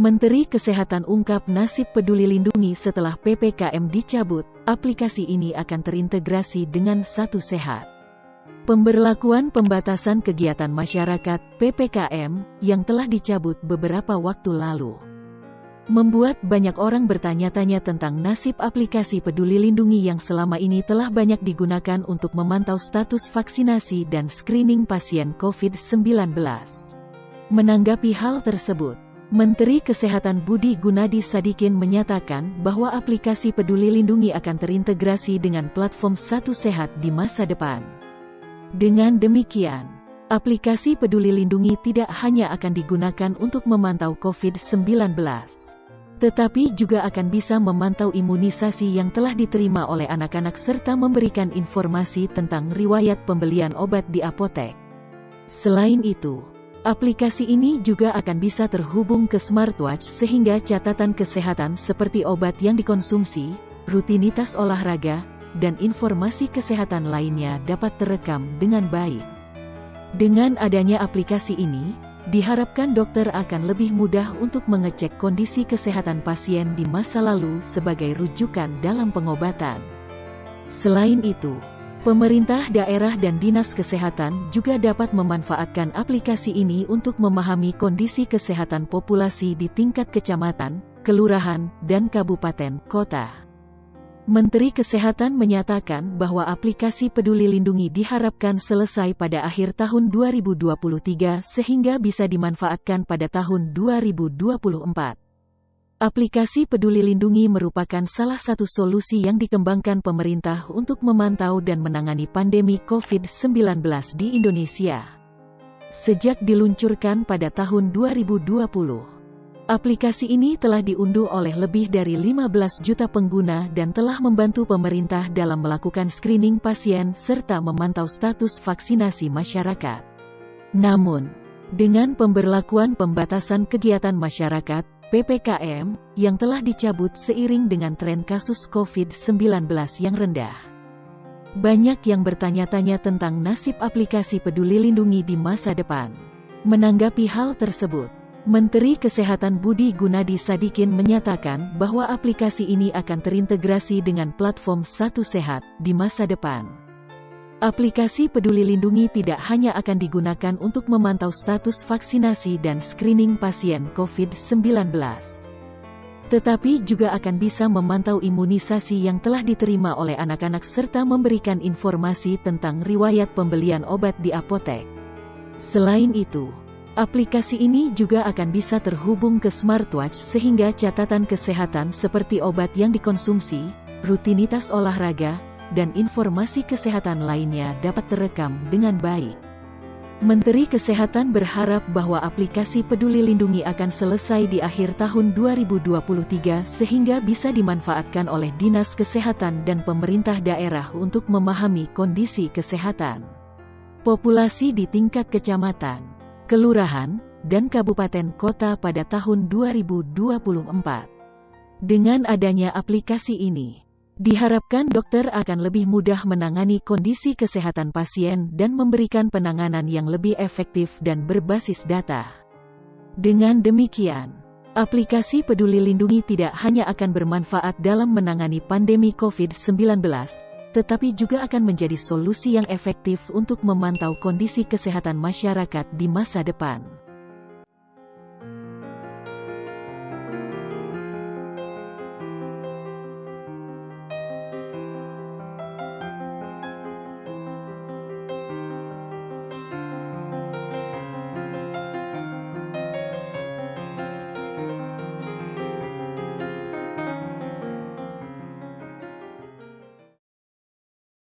Menteri Kesehatan ungkap nasib peduli lindungi setelah PPKM dicabut, aplikasi ini akan terintegrasi dengan Satu Sehat. Pemberlakuan pembatasan kegiatan masyarakat PPKM yang telah dicabut beberapa waktu lalu membuat banyak orang bertanya-tanya tentang nasib aplikasi Peduli Lindungi yang selama ini telah banyak digunakan untuk memantau status vaksinasi dan screening pasien COVID-19. Menanggapi hal tersebut, Menteri Kesehatan Budi Gunadi Sadikin menyatakan bahwa aplikasi Peduli Lindungi akan terintegrasi dengan platform Satu Sehat di masa depan. Dengan demikian, aplikasi Peduli Lindungi tidak hanya akan digunakan untuk memantau COVID-19, tetapi juga akan bisa memantau imunisasi yang telah diterima oleh anak-anak serta memberikan informasi tentang riwayat pembelian obat di apotek. Selain itu, Aplikasi ini juga akan bisa terhubung ke smartwatch sehingga catatan kesehatan seperti obat yang dikonsumsi, rutinitas olahraga, dan informasi kesehatan lainnya dapat terekam dengan baik. Dengan adanya aplikasi ini, diharapkan dokter akan lebih mudah untuk mengecek kondisi kesehatan pasien di masa lalu sebagai rujukan dalam pengobatan. Selain itu, Pemerintah daerah dan dinas kesehatan juga dapat memanfaatkan aplikasi ini untuk memahami kondisi kesehatan populasi di tingkat kecamatan, kelurahan, dan kabupaten kota. Menteri Kesehatan menyatakan bahwa aplikasi Peduli Lindungi diharapkan selesai pada akhir tahun 2023 sehingga bisa dimanfaatkan pada tahun 2024. Aplikasi Peduli Lindungi merupakan salah satu solusi yang dikembangkan pemerintah untuk memantau dan menangani pandemi COVID-19 di Indonesia. Sejak diluncurkan pada tahun 2020, aplikasi ini telah diunduh oleh lebih dari 15 juta pengguna dan telah membantu pemerintah dalam melakukan screening pasien serta memantau status vaksinasi masyarakat. Namun, dengan pemberlakuan pembatasan kegiatan masyarakat, PPKM, yang telah dicabut seiring dengan tren kasus COVID-19 yang rendah. Banyak yang bertanya-tanya tentang nasib aplikasi Peduli Lindungi di masa depan. Menanggapi hal tersebut, Menteri Kesehatan Budi Gunadi Sadikin menyatakan bahwa aplikasi ini akan terintegrasi dengan platform Satu Sehat di masa depan. Aplikasi Peduli Lindungi tidak hanya akan digunakan untuk memantau status vaksinasi dan screening pasien COVID-19, tetapi juga akan bisa memantau imunisasi yang telah diterima oleh anak-anak serta memberikan informasi tentang riwayat pembelian obat di apotek. Selain itu, aplikasi ini juga akan bisa terhubung ke smartwatch sehingga catatan kesehatan seperti obat yang dikonsumsi, rutinitas olahraga, dan informasi kesehatan lainnya dapat terekam dengan baik. Menteri Kesehatan berharap bahwa aplikasi Peduli Lindungi akan selesai di akhir tahun 2023 sehingga bisa dimanfaatkan oleh Dinas Kesehatan dan pemerintah daerah untuk memahami kondisi kesehatan populasi di tingkat kecamatan, kelurahan, dan kabupaten kota pada tahun 2024. Dengan adanya aplikasi ini, Diharapkan dokter akan lebih mudah menangani kondisi kesehatan pasien dan memberikan penanganan yang lebih efektif dan berbasis data. Dengan demikian, aplikasi Peduli Lindungi tidak hanya akan bermanfaat dalam menangani pandemi COVID-19, tetapi juga akan menjadi solusi yang efektif untuk memantau kondisi kesehatan masyarakat di masa depan.